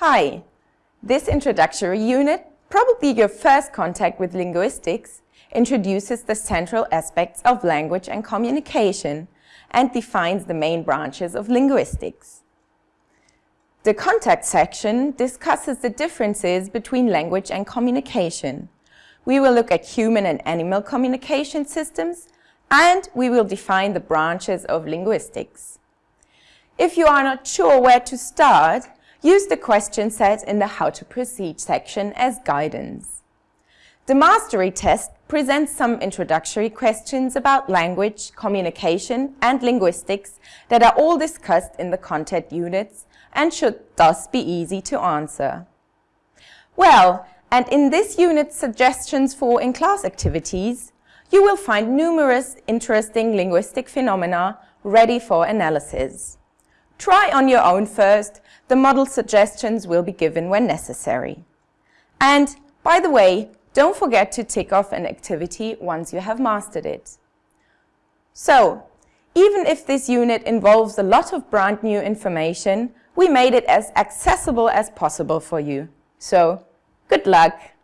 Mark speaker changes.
Speaker 1: Hi! This introductory unit, probably your first contact with linguistics, introduces the central aspects of language and communication and defines the main branches of linguistics. The contact section discusses the differences between language and communication. We will look at human and animal communication systems and we will define the branches of linguistics. If you are not sure where to start, use the question set in the How to Proceed section as guidance. The mastery test presents some introductory questions about language, communication and linguistics that are all discussed in the content units and should thus be easy to answer. Well, and in this unit suggestions for in-class activities, you will find numerous interesting linguistic phenomena ready for analysis. Try on your own first, the model suggestions will be given when necessary. And, by the way, don't forget to tick off an activity once you have mastered it. So, even if this unit involves a lot of brand new information, we made it as accessible as possible for you. So, good luck!